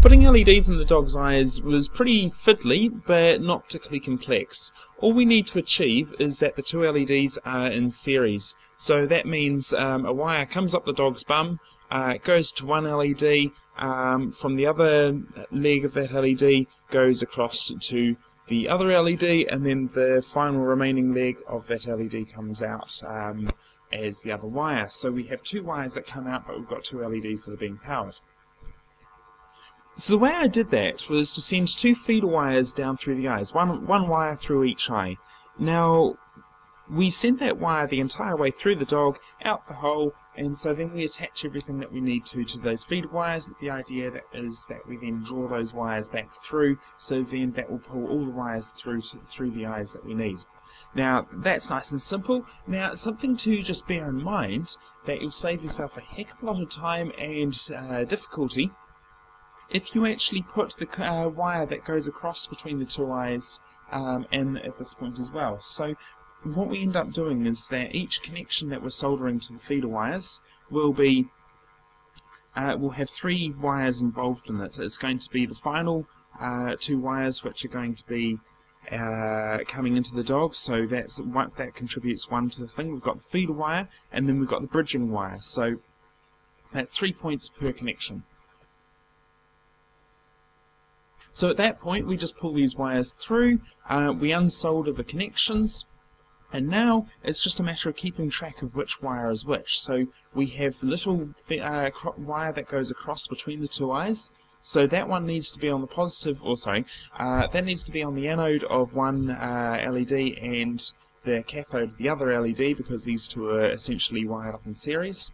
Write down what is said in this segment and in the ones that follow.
Putting LEDs in the dog's eyes was pretty fiddly, but not particularly complex. All we need to achieve is that the two LEDs are in series. So that means um, a wire comes up the dog's bum, uh, goes to one LED, um, from the other leg of that LED goes across to the other LED, and then the final remaining leg of that LED comes out um, as the other wire. So we have two wires that come out, but we've got two LEDs that are being powered. So the way I did that was to send two feeder wires down through the eyes, one, one wire through each eye. Now, we sent that wire the entire way through the dog, out the hole, and so then we attach everything that we need to to those feeder wires. The idea that is that we then draw those wires back through, so then that will pull all the wires through to, through the eyes that we need. Now, that's nice and simple. Now, something to just bear in mind, that you'll save yourself a heck of a lot of time and uh, difficulty if you actually put the uh, wire that goes across between the two eyes um, in at this point as well. So what we end up doing is that each connection that we're soldering to the feeder wires will be uh, will have three wires involved in it. It's going to be the final uh, two wires which are going to be uh, coming into the dog, so that's that contributes one to the thing. We've got the feeder wire, and then we've got the bridging wire. So that's three points per connection. So at that point, we just pull these wires through, uh, we unsolder the connections, and now it's just a matter of keeping track of which wire is which. So we have the little uh, wire that goes across between the two eyes. So that one needs to be on the positive, or sorry, uh, that needs to be on the anode of one uh, LED and the cathode of the other LED because these two are essentially wired up in series.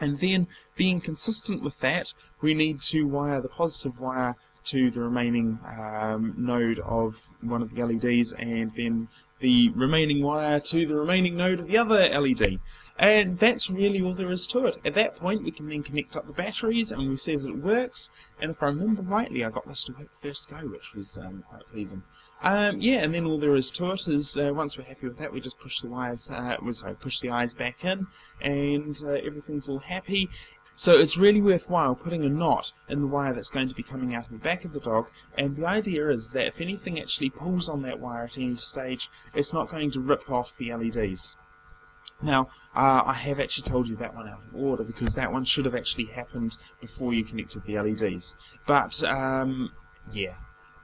And then, being consistent with that, we need to wire the positive wire to the remaining um, node of one of the LEDs and then the remaining wire to the remaining node of the other LED. And that's really all there is to it. At that point, we can then connect up the batteries and we see that it works. And if I remember rightly, I got this to work first go, which was um, quite pleasing. Um, yeah, and then all there is to it is uh, once we're happy with that, we just push the wires, uh, sorry, push the eyes back in, and uh, everything's all happy. So it's really worthwhile putting a knot in the wire that's going to be coming out of the back of the dog, and the idea is that if anything actually pulls on that wire at any stage, it's not going to rip off the LEDs. Now, uh, I have actually told you that one out of order because that one should have actually happened before you connected the LEDs. But, um, yeah.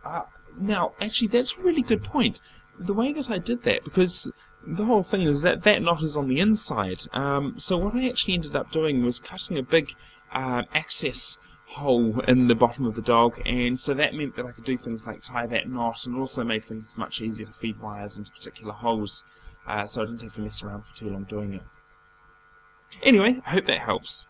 Uh, now, actually, that's a really good point. The way that I did that, because the whole thing is that that knot is on the inside. Um, so what I actually ended up doing was cutting a big uh, access hole in the bottom of the dog, and so that meant that I could do things like tie that knot, and also made things much easier to feed wires into particular holes, uh, so I didn't have to mess around for too long doing it. Anyway, I hope that helps.